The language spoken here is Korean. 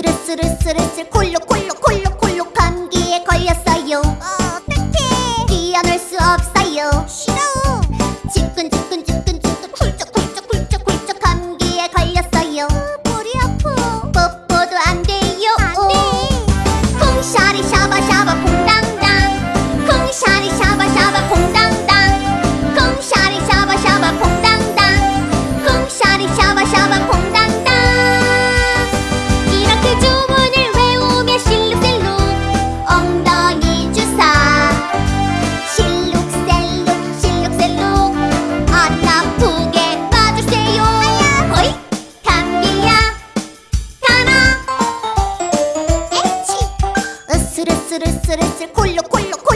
스르스르스르스르 콜록콜록 스르스르슬 콜록콜록.